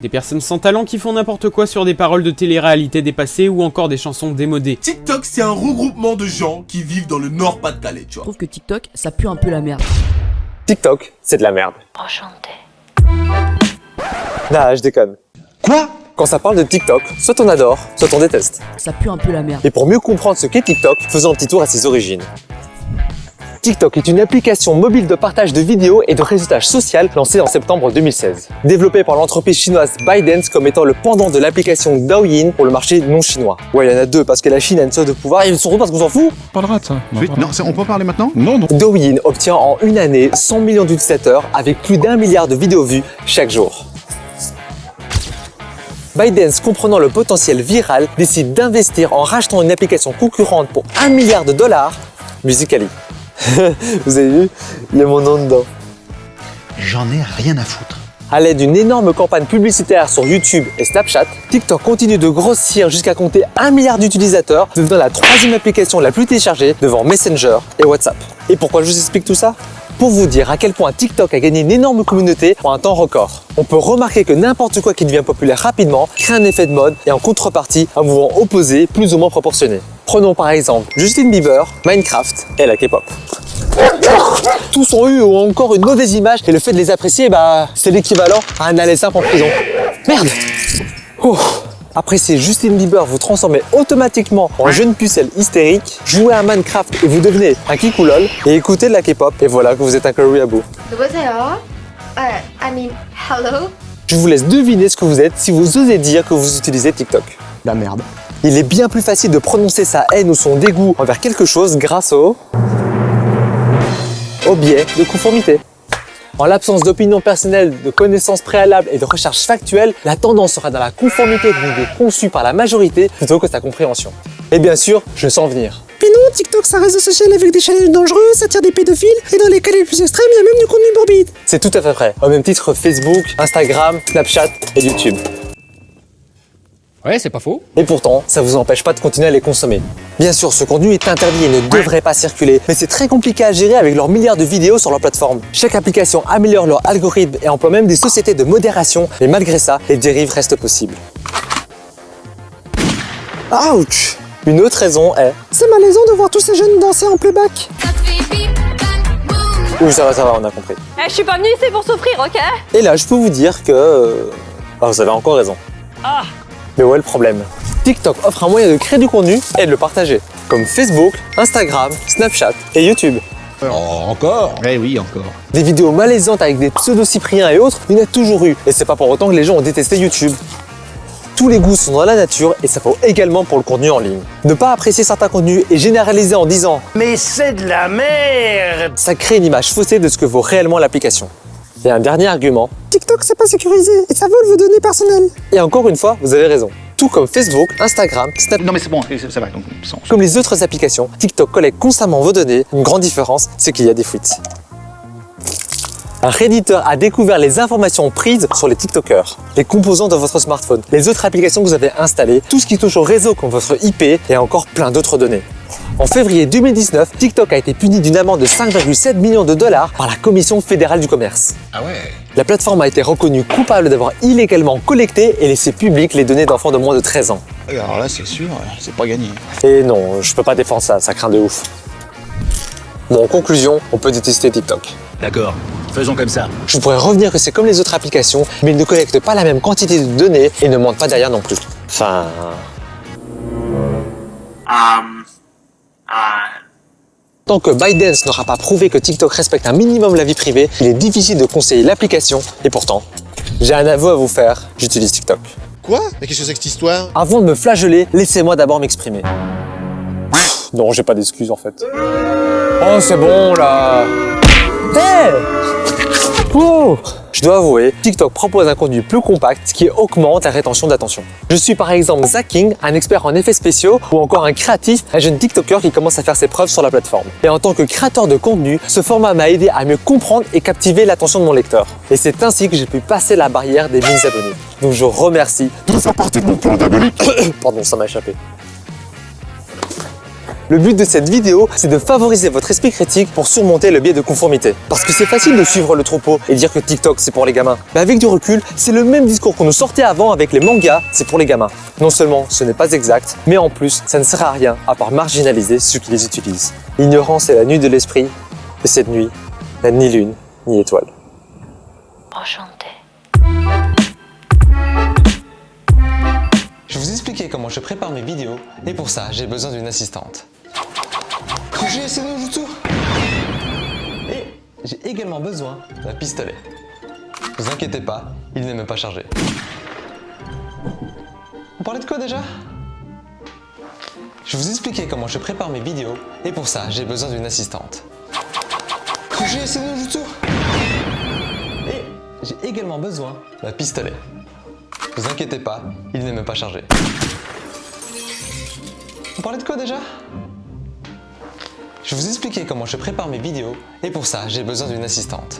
Des personnes sans talent qui font n'importe quoi sur des paroles de télé-réalité dépassées ou encore des chansons démodées. TikTok, c'est un regroupement de gens qui vivent dans le Nord-Pas-de-Calais, tu Je vois. trouve que TikTok, ça pue un peu la merde. TikTok, c'est de la merde. Enchanté. Nah, je déconne. Quoi? Quand ça parle de TikTok, soit on adore, soit on déteste. Ça pue un peu la merde. Et pour mieux comprendre ce qu'est TikTok, faisons un petit tour à ses origines. TikTok est une application mobile de partage de vidéos et de réseautage social lancée en septembre 2016. Développée par l'entreprise chinoise ByteDance comme étant le pendant de l'application Douyin pour le marché non chinois. Ouais, il y en a deux parce que la Chine a une sorte de pouvoir et ils sont parce qu'on s'en fout. On parlera de ça. On Oui, non, on peut en parler maintenant Non, non. Douyin obtient en une année 100 millions d'utilisateurs avec plus d'un milliard de vidéos vues chaque jour. ByteDance, comprenant le potentiel viral, décide d'investir en rachetant une application concurrente pour 1 milliard de dollars, Musically. Vous avez vu? Il y a mon nom dedans. J'en ai rien à foutre. À l'aide d'une énorme campagne publicitaire sur YouTube et Snapchat, TikTok continue de grossir jusqu'à compter 1 milliard d'utilisateurs, devenant la troisième application la plus téléchargée devant Messenger et WhatsApp. Et pourquoi je vous explique tout ça? Pour vous dire à quel point TikTok a gagné une énorme communauté en un temps record. On peut remarquer que n'importe quoi qui devient populaire rapidement crée un effet de mode et en contrepartie un mouvement opposé plus ou moins proportionné. Prenons par exemple Justin Bieber, Minecraft et la K-pop. Tous ont eu ou ont encore une mauvaise image et le fait de les apprécier, bah, c'est l'équivalent à un aller simple en prison. Merde. Appréciez Justin Bieber, vous transformez automatiquement en jeune pucelle hystérique, jouez à Minecraft et vous devenez un kikoulol, et écoutez de la K-pop, et voilà que vous êtes un koreabo. I mean, hello? Je vous laisse deviner ce que vous êtes si vous osez dire que vous utilisez TikTok. La merde. Il est bien plus facile de prononcer sa haine ou son dégoût envers quelque chose grâce au... au biais de conformité. En l'absence d'opinion personnelle, de connaissances préalables et de recherches factuelles, la tendance sera dans la conformité d'une idée conçue par la majorité plutôt que sa compréhension. Et bien sûr, je sens venir. Puis non, TikTok, c'est un réseau social avec des challenges dangereux, ça tire des pédophiles, et dans les cas les plus extrêmes, il y a même du contenu morbide. C'est tout à fait vrai. Au même titre Facebook, Instagram, Snapchat et YouTube. Ouais, c'est pas faux. Et pourtant, ça vous empêche pas de continuer à les consommer. Bien sûr, ce contenu est interdit et ne devrait pas circuler, mais c'est très compliqué à gérer avec leurs milliards de vidéos sur leur plateforme. Chaque application améliore leur algorithme et emploie même des sociétés de modération, mais malgré ça, les dérives restent possibles. Ouch Une autre raison est... C'est malaisant de voir tous ces jeunes danser en playback. Oui, ça va, ça va, on a compris. Eh, je suis pas venue ici pour souffrir, ok? Et là, je peux vous dire que... euh, Ah, vous avez encore raison. Mais où est le problème? TikTok offre un moyen de créer du contenu et de le partager, comme Facebook, Instagram, Snapchat et YouTube. encore? Eh oui, encore. Des vidéos malaisantes avec des pseudo-cypriens et autres, il y en a toujours eu. Et c'est pas pour autant que les gens ont détesté YouTube. Tous les goûts sont dans la nature et ça vaut également pour le contenu en ligne. Ne pas apprécier certains contenus et généraliser en disant « Mais c'est de la merde !» Ça crée une image faussée de ce que vaut réellement l'application. Et un dernier argument, TikTok, c'est pas sécurisé, et ça vole vos données personnelles. et encore une fois, vous avez raison. Tout comme Facebook, Instagram, Snap, Non mais c'est bon, ça va. Donc, sans- comme les autres applications, TikTok collecte constamment vos données. Une grande différence, c'est qu'il y a des fuites. Un Redditor a découvert les informations prises sur les TikTokers, les composants de votre smartphone, les autres applications que vous avez installées, tout ce qui touche au réseau comme votre IP et encore plein d'autres données. En février 2019, TikTok a été puni d'une amende de 5,7 millions de dollars par la Commission fédérale du commerce. Ah ouais La plateforme a été reconnue coupable d'avoir illégalement collecté et laissé public les données d'enfants de moins de 13 ans. Alors là, c'est sûr, c'est pas gagné. Et non, je peux pas défendre ça, ça craint de ouf. Bon, en conclusion, on peut détester TikTok. D'accord, faisons comme ça. Je pourrais revenir que c'est comme les autres applications, mais ils ne collectent pas la même quantité de données et ne mentent pas derrière non plus. Enfin... Tant que ByteDance n'aura pas prouvé que TikTok respecte un minimum la vie privée, il est difficile de conseiller l'application, et pourtant, j'ai un aveu à vous faire, j'utilise TikTok. Quoi? Mais qu'est-ce que c'est que cette histoire? Avant de me flageller, laissez-moi d'abord m'exprimer. Non, j'ai pas d'excuses en fait. Oh, c'est bon là Hé Oh Je dois avouer, TikTok propose un contenu plus compact qui augmente la rétention d'attention. Je suis par exemple Zach King, un expert en effets spéciaux ou encore un créatif, un jeune TikToker qui commence à faire ses preuves sur la plateforme. Et en tant que créateur de contenu, ce format m'a aidé à mieux comprendre et captiver l'attention de mon lecteur. Et c'est ainsi que j'ai pu passer la barrière des 1000 abonnés. Donc je remercie de faire partie de mon plan d'abonnés. Pardon, ça m'a échappé. Le but de cette vidéo, c'est de favoriser votre esprit critique pour surmonter le biais de conformité. Parce que c'est facile de suivre le troupeau et dire que TikTok c'est pour les gamins. Mais avec du recul, c'est le même discours qu'on nous sortait avant avec les mangas, c'est pour les gamins. Non seulement ce n'est pas exact, mais en plus ça ne sert à rien à part marginaliser ceux qui les utilisent. L'ignorance est la nuit de l'esprit, et cette nuit n'a ni lune ni étoile. Je vais vous expliquer comment je prépare mes vidéos et pour ça j'ai besoin d'une assistante. J'ai essayé de Jutsu Et j'ai également besoin d'un pistolet. Vous inquiétez pas, il n'est même pas chargé. On parlait de quoi déjà? Je vous expliquer comment je prépare mes vidéos et pour ça j'ai besoin d'une assistante. J'ai essayé de Jutsu Et j'ai également besoin d'un pistolet. Vous inquiétez pas, il n'est même pas chargé. On parlait de quoi déjà? Je vais vous expliquer comment je prépare mes vidéos et pour ça j'ai besoin d'une assistante.